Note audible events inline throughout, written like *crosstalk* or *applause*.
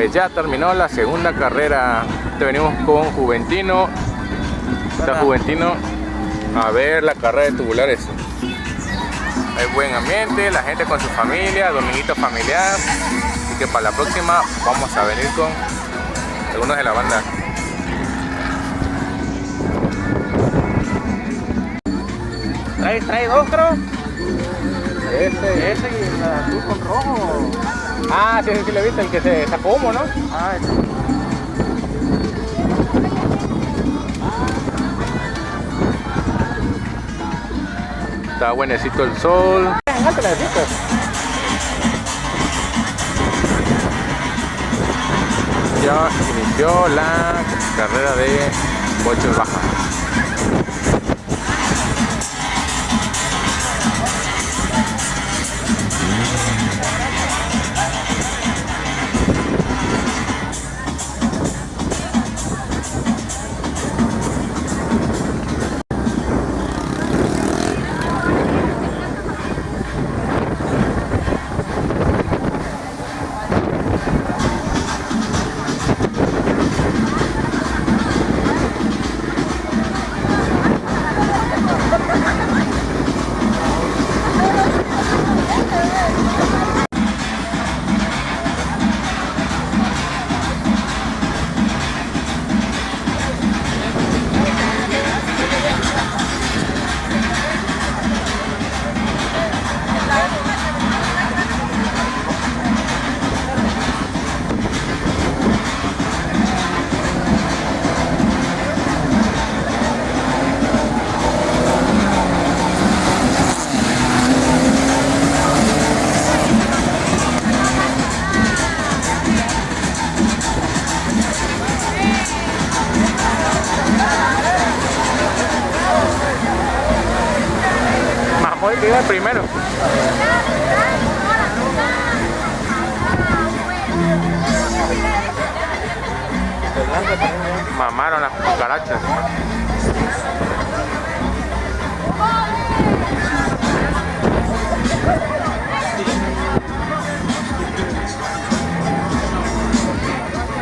Pues ya terminó la segunda carrera. Te venimos con Juventino. Está Juventino a ver la carrera de tubulares. Hay buen ambiente, la gente con su familia, dominguito familiar. Así que para la próxima vamos a venir con algunos de la banda. Trae, trae dos, creo. Ese, ese y el azul con rojo. Ah, sí, sí, sí lo he visto, el que se sacó humo, ¿no? Ah, ese. Está buenecito el sol. Necesitas. Ya inició la carrera de boches baja.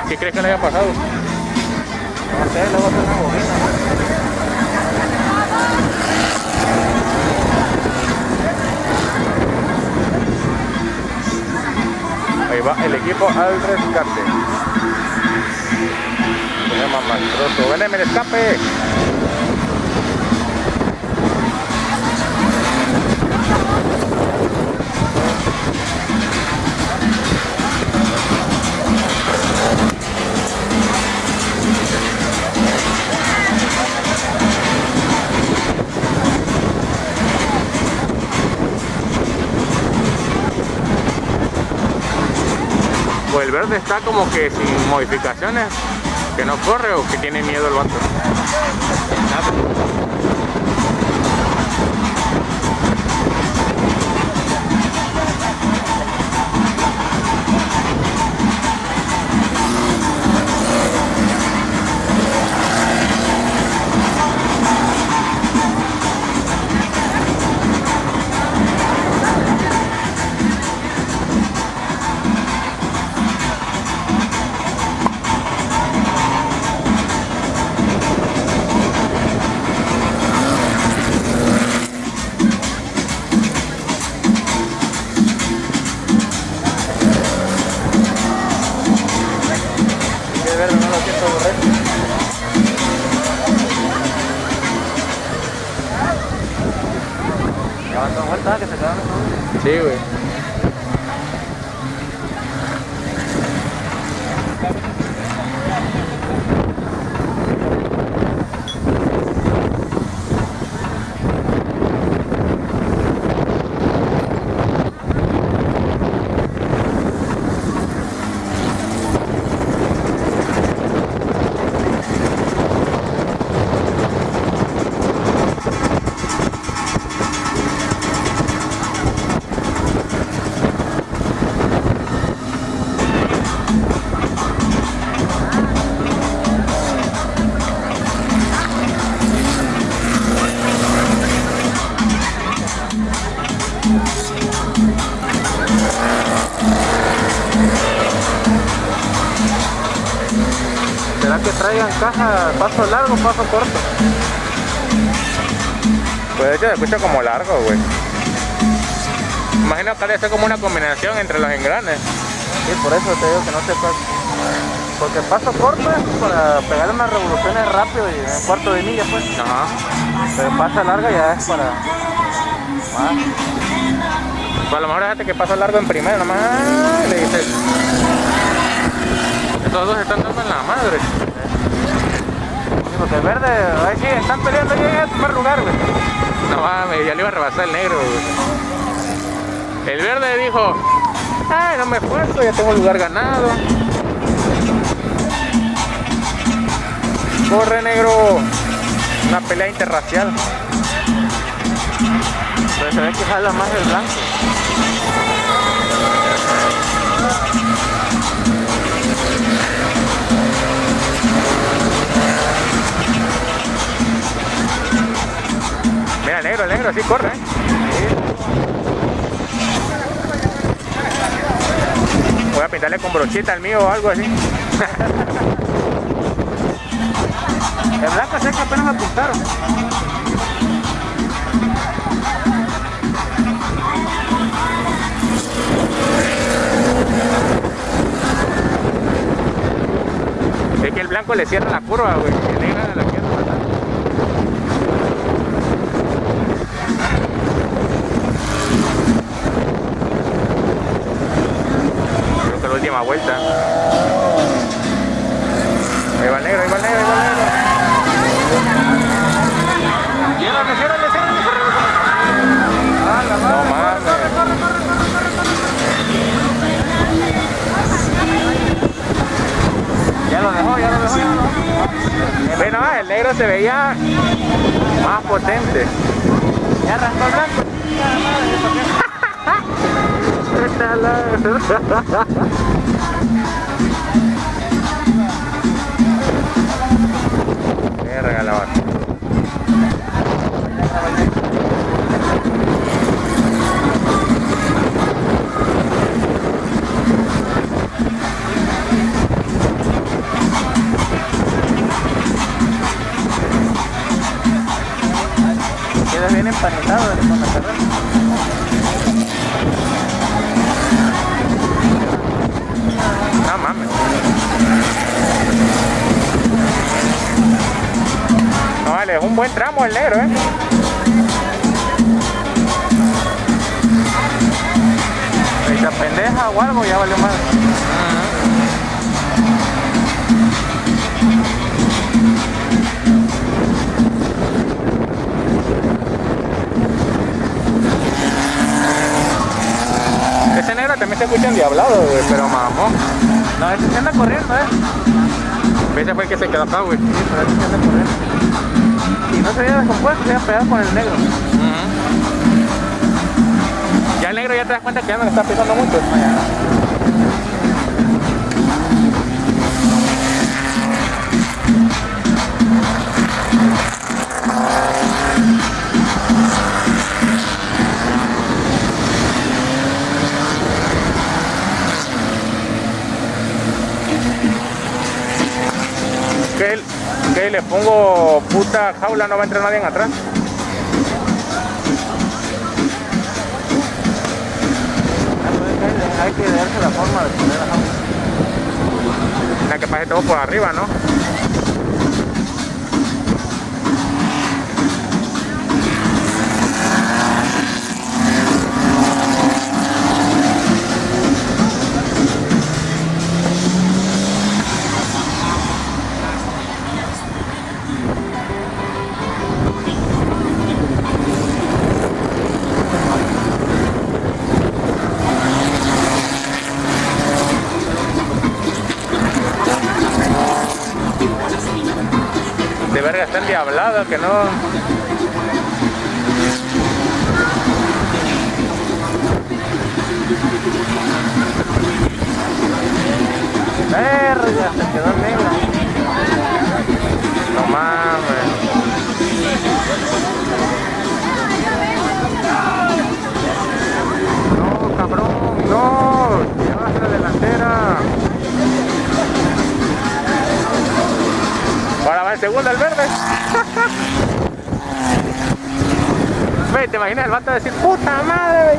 ¿Qué crees que le haya pasado? No sé, luego hacer una bobina. Ahí va el equipo al rescate. Se llama Mastroso. ¡Ven en el escape! El verde está como que sin modificaciones, que no corre o que tiene miedo el vato. Paso largo, paso corto? Pues de hecho se escucha como largo, güey. Imagino que debe ser como una combinación entre los engranes. Sí, por eso te digo que no te pasa. Porque paso corto es para pegar unas revoluciones rápido y en cuarto de milla, pues. Ajá. Pero pasa larga ya es para más. Pues a lo mejor déjate que paso largo en primera, nomás le dices. Estos dos están dando en la madre. Sí, porque el verde, ahí sí, están peleando ya en el primer lugar, güey. No mames, ya le iba a rebasar el negro, güey. El verde dijo, ay, no me esfuerzo, ya tengo el lugar ganado. Corre negro. Una pelea interracial. Pero se ve que jala más el blanco. Negro, el negro, así corre. Voy a pintarle con brochita al mío o algo así. *laughs* El blanco sé que apenas me apuntaron. Es que el blanco le cierra la curva, güey. El negro la quiere matar. Vuelta. Ahí va el negro, ahí va el negro, ahí va el negro. Ciérrale, ciérrale, ciérrale, No mames. corre, corre, corre, corre, corre. Ya lo dejó, ya lo dejó. Bueno, el negro se veía más potente. Ya arrancó el blanco. *laughs* *laughs* Verga la vaca. Queda bien empanizado la No mames. No vale, es un buen tramo el negro, eh. Si se apendeja o algo, ya valió más. Ese negro también se escucha endiablado, güey, pero mamón. No, ese se anda corriendo, eh. Ese fue el que se quedó acá, güey. Sí, pero ese se anda corriendo. Y no se había descompuesto, se había pegado con el negro. Ya el negro ya te das cuenta que ya no le está pisando mucho. ¿Qué, qué le pongo puta jaula? ¿No va a entrar nadie en atrás? Hay que darse la forma de poner la jaula. La que pase todo por arriba, ¿no? De verga está endiablado que no. Verga, se quedó negro. No mames. No, cabrón, no. Llevas la delantera. Segunda al verde. *laughs* Ve, te imaginas el vato decir, puta madre.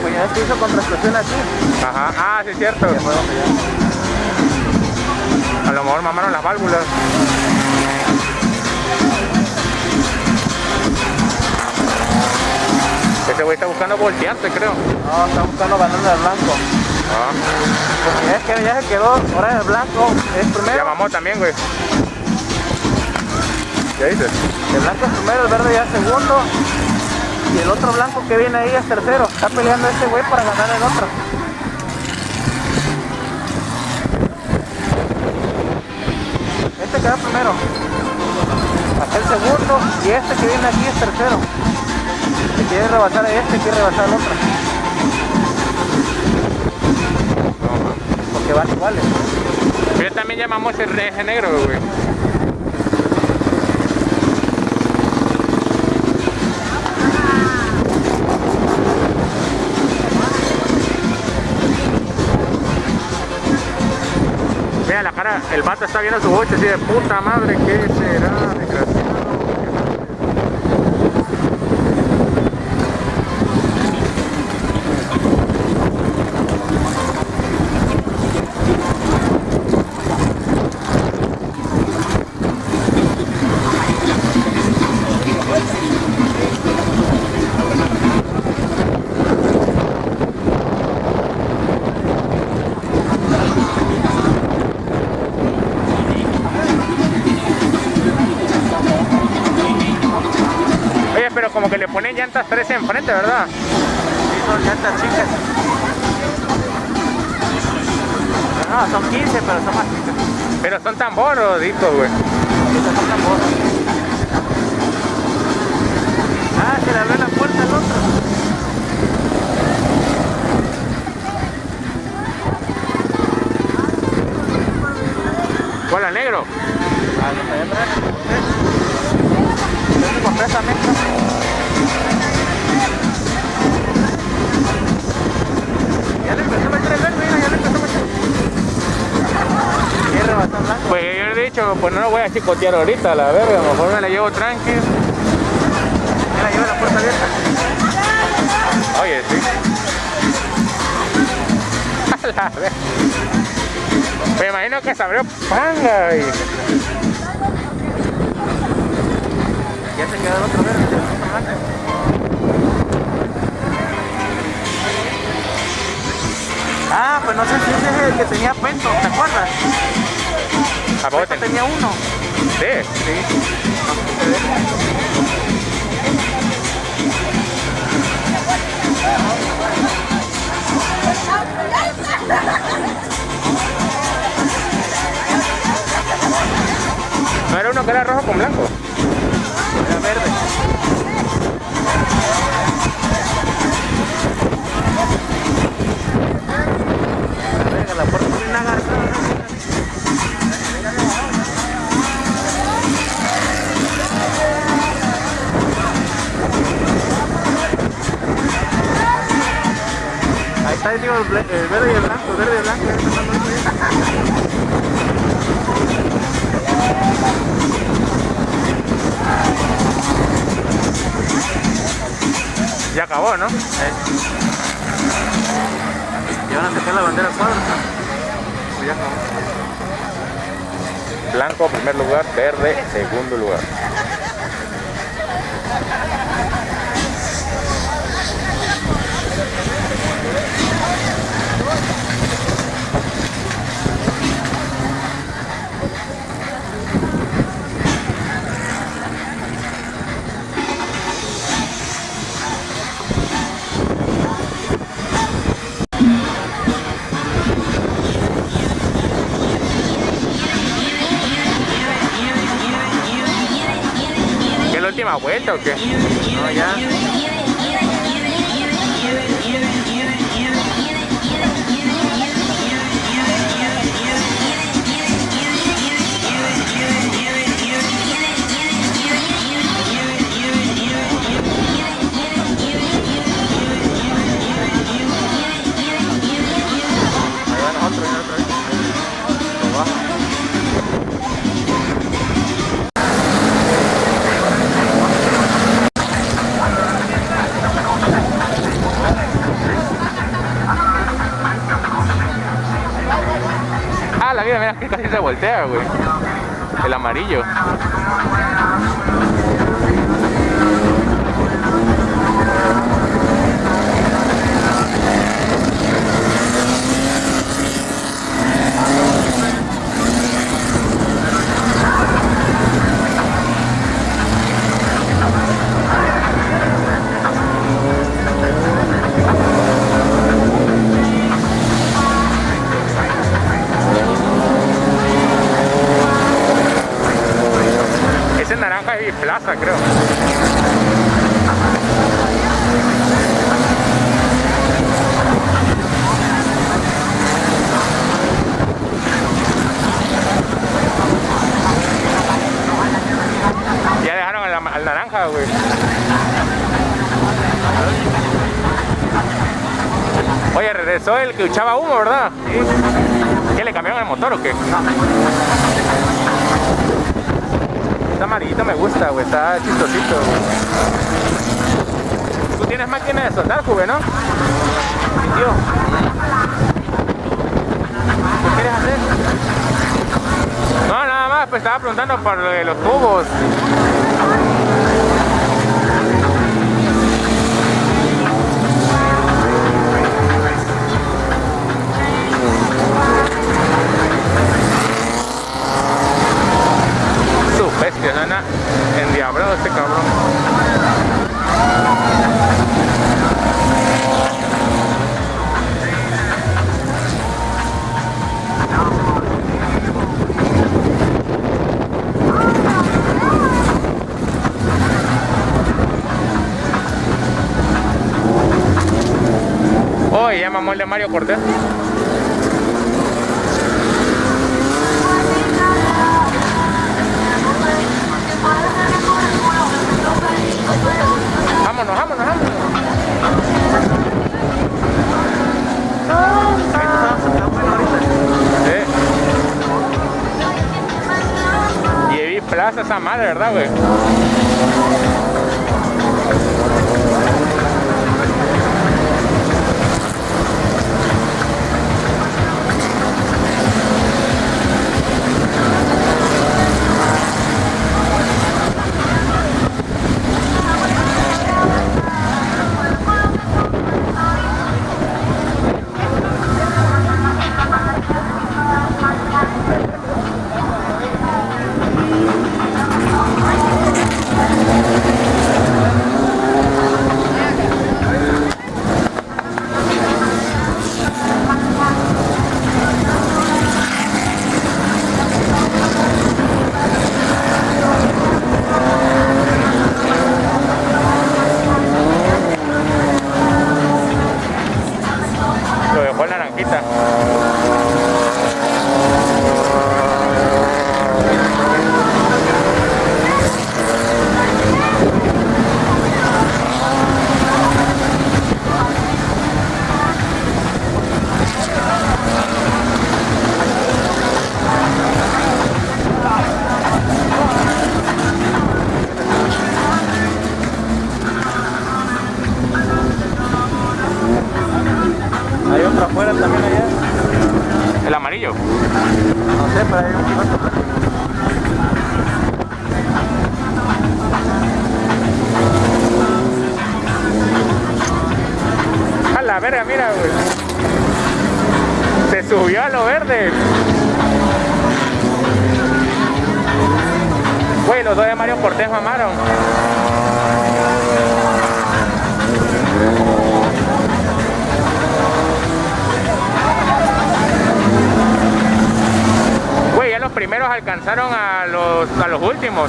Pues ya se hizo contracción aquí. Ajá, ah, sí es cierto. A lo mejor mamaron las válvulas. Ese güey está buscando voltearse, creo. No, está buscando banana blanco. Ah, ya, es que ya se quedó, ahora el blanco es ya primero. mamó también, güey. ¿Qué dices? El blanco es primero, el verde ya es segundo. Y el otro blanco que viene ahí es tercero. Está peleando este güey para ganar el otro. Este queda primero. Hasta el segundo. Y este que viene aquí es tercero. Si quiere rebasar a este, quiere rebasar al otro. Van iguales. Pero también llamamos el ese negro, güey. Mira la cara, el vato está viendo su boche así de puta madre, ¿qué será? Llantas 13 enfrente, ¿verdad? Sí, son llantas chicas. No, son 15, pero son más chicas. Pero son tan boroditos, güey. Son tambores. Ah, se le abrió la puerta al otro. ¿Cuál al negro? Ah, no, atrás. Yo compré esa mezcla. Blanco. Pues yo he dicho, pues no lo voy a chicotear ahorita, la verga, a lo mejor me la llevo tranqui. Mira, lleva la puerta abierta. Oye, sí. A *laughs* la verga. Me imagino que se abrió panga y... Ya se quedó el otro verde. Ah, pues no sé si ese es el que tenía pento, ¿te acuerdas? ¿A poco tenía uno. Sí. Sí. ¿No era uno que era rojo con blanco? Era verde. La puerta tiene una garza. Ahí está, digo, el, el verde y el blanco, verde y el blanco. ya está acabó, ¿no? Y van a sacar la bandera al cuadro. Pues ya acabó. Blanco primer lugar, verde segundo lugar. ¿Qué es la última vuelta o qué? No, ya. El amarillo. De soldar, Juve, ¿no? ¿Qué quieres hacer? No, nada más, pues estaba preguntando por lo de los tubos. Su bestia, nana. Este cabrón. Oye, ya mamó el de Mario Cortés. Vámonos, vámonos, vámonos. Vi plaza esa madre, ¿verdad, güey? A la verga, mira, güey. Se subió a lo verde. Güey, los dos de Mario Cortés mamaron. Alcanzaron a los, a los últimos.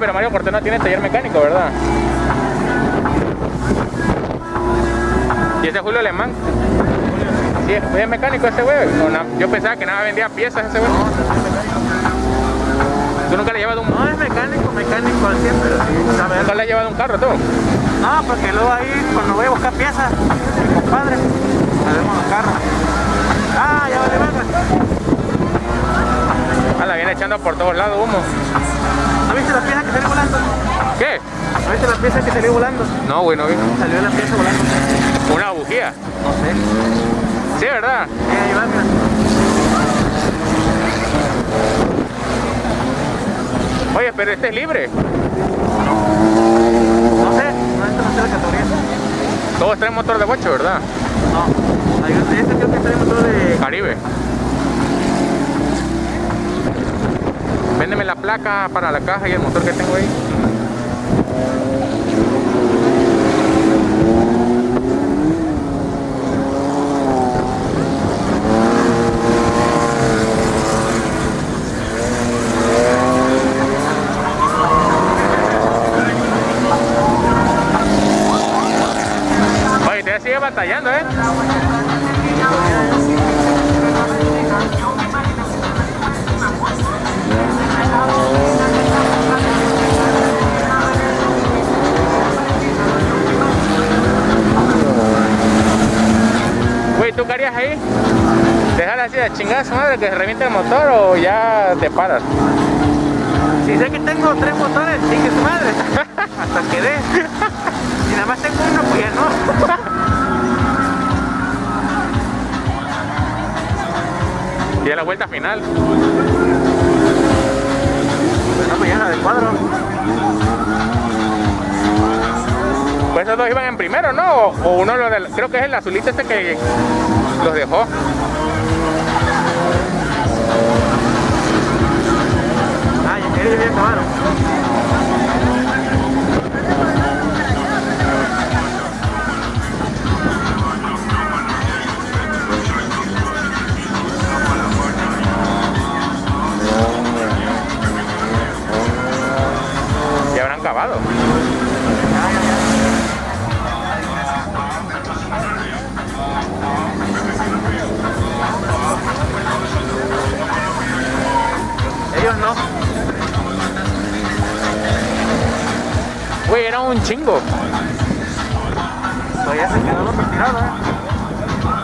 Pero Mario Cortés no tiene taller mecánico, ¿verdad? ¿Y ese es Julio Alemán? Sí, es es mecánico ese güey. Yo pensaba que nada vendía piezas ese güey. ¿Tú nunca le has llevado un, No es mecánico, mecánico al 100, pero sí sabe nunca le has llevado un carro tú? No, porque luego ahí, cuando voy a buscar piezas, mi compadre, me vemos los carros. Ah, ya vale verga. Ah, la viene echando por todos lados humo. ¿No viste la pieza que salió volando? ¿Qué? ¿No viste la pieza que salió volando? No, güey, no vi. Salió la pieza volando. Una bujía. No sé. Sí, ¿verdad? Sí, ahí va, mira. Oye, pero este es libre. No sé, no, esto no sé la categoría. Todos traen motor de bocho, ¿verdad? No, este creo que trae motor de... Caribe. Véndeme la placa para la caja y el motor que tengo ahí. Oye, te sigue batallando, ¿eh? ¿Tú qué harías ahí? ¿Dejar así de chingada su madre que se reviente el motor o ya te paras? Si sé que tengo tres motores, chingue su madre. Hasta que dé. Si nada más tengo uno, pues ya no. Y a la vuelta final. Bueno, pues ya la del cuadro. Pues esos dos iban en primero, ¿no? O, o uno, lo del, creo que es el azulito este que los dejó. Ya ellos ya acabaron. Ya habrán acabado. Chingo. Todavía se quedó tirado, eh.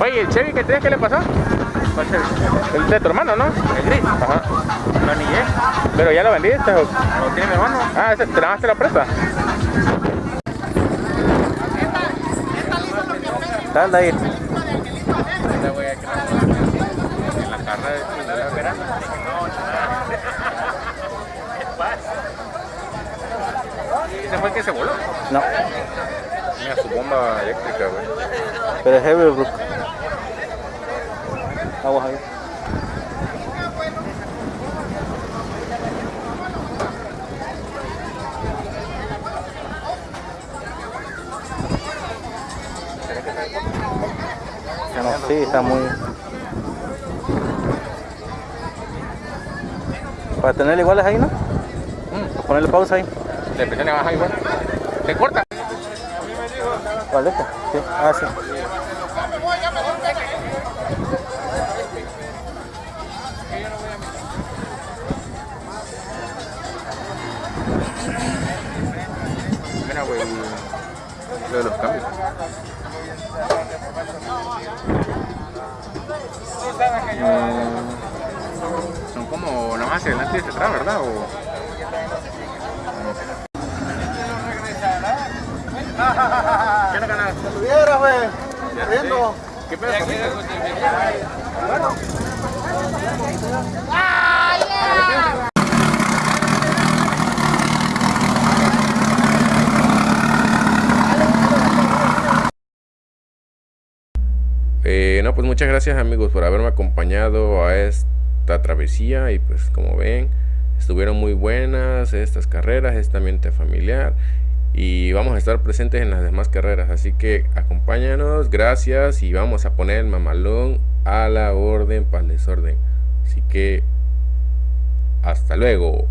Oye, ¿el Chevy que tienes qué le pasó? ¿Cuál se El de tu hermano, ¿no? El gris. Ajá. Lo anillé. Pero ya lo vendiste. o- Lo tiene mi hermano. Ah, ese, ¿te la te la presta? Dale ahí. En la carrera de verano. ¿Ese fue el que se voló? No, Mira su bomba eléctrica, güey. pero es Everbrook. Aguas ahí. ¿Será que está No, sí, está muy... Para tener iguales ahí, ¿no? Mm, Ponerle pausa ahí. le presiones baja igual. ¿Se corta? ¿Cuál es este? Sí. Ah, sí. Mira, güey, lo de los cambios. Mm, nada más hacia adelante y hacia atrás, ¿verdad? O... ¿Qué no ganas? Estuviera, güey. Riendo. ¿Qué pedo conmigo? Eh, no, pues muchas gracias amigos por haberme acompañado a esta travesía y pues como ven estuvieron muy buenas estas carreras, este ambiente familiar y vamos a estar presentes en las demás carreras. Así que acompáñanos, gracias y vamos a poner el mamalón a la orden para el desorden. Así que hasta luego